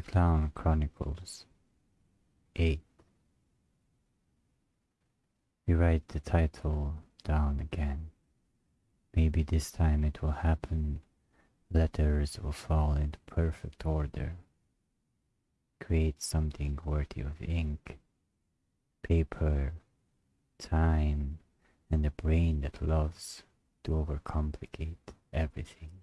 The Clown Chronicles 8. We write the title down again. Maybe this time it will happen. Letters will fall into perfect order. Create something worthy of ink, paper, time, and a brain that loves to overcomplicate everything.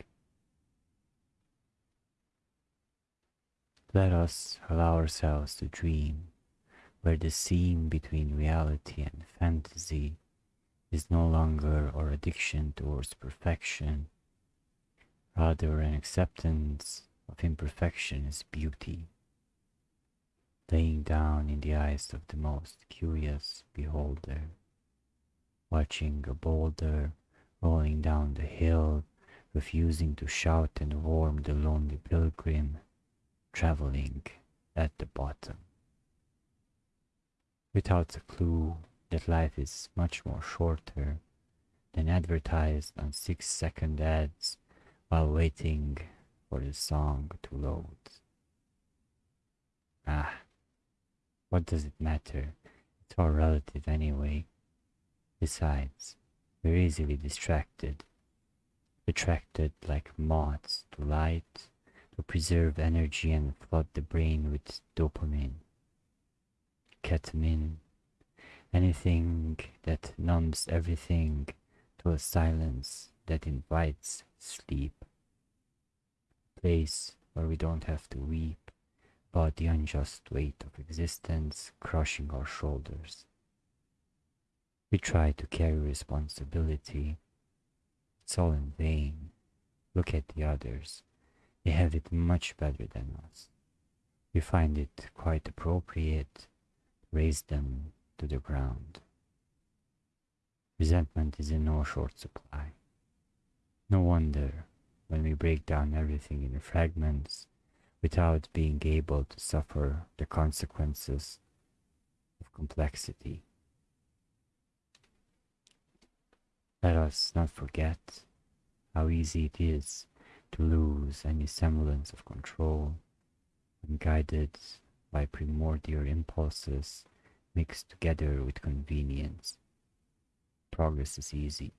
Let us allow ourselves to dream where the seam between reality and fantasy is no longer our addiction towards perfection, rather an acceptance of imperfection as beauty, laying down in the eyes of the most curious beholder, watching a boulder rolling down the hill, refusing to shout and warm the lonely pilgrim traveling at the bottom. Without a clue that life is much more shorter than advertised on six second ads while waiting for the song to load. Ah, what does it matter? It's all relative anyway. Besides, we're easily distracted, attracted like moths to light to preserve energy and flood the brain with dopamine, ketamine, anything that numbs everything to a silence that invites sleep. Place where we don't have to weep about the unjust weight of existence crushing our shoulders. We try to carry responsibility. It's all in vain. Look at the others. They have it much better than us. We find it quite appropriate to raze them to the ground. Resentment is in no short supply. No wonder when we break down everything in fragments without being able to suffer the consequences of complexity. Let us not forget how easy it is to lose any semblance of control when guided by primordial impulses mixed together with convenience. Progress is easy.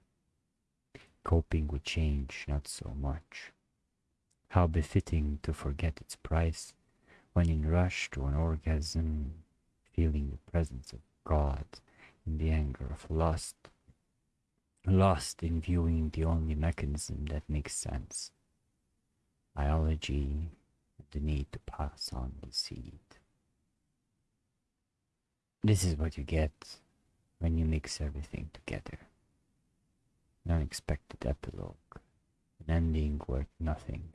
Coping with change not so much. How befitting to forget its price when in rush to an orgasm, feeling the presence of God in the anger of lust, lost in viewing the only mechanism that makes sense biology, the need to pass on the seed. This is what you get when you mix everything together. An unexpected epilogue, an ending worth nothing.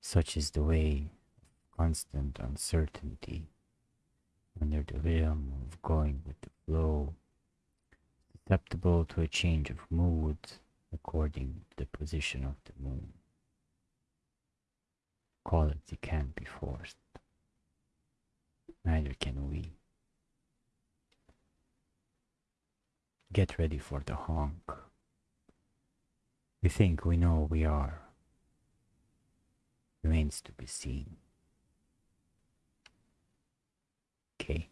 Such is the way of constant uncertainty under the rhythm of going with the flow, susceptible to a change of mood according to the position of the moon quality can't be forced. Neither can we. Get ready for the honk. We think we know we are. Remains to be seen. Okay.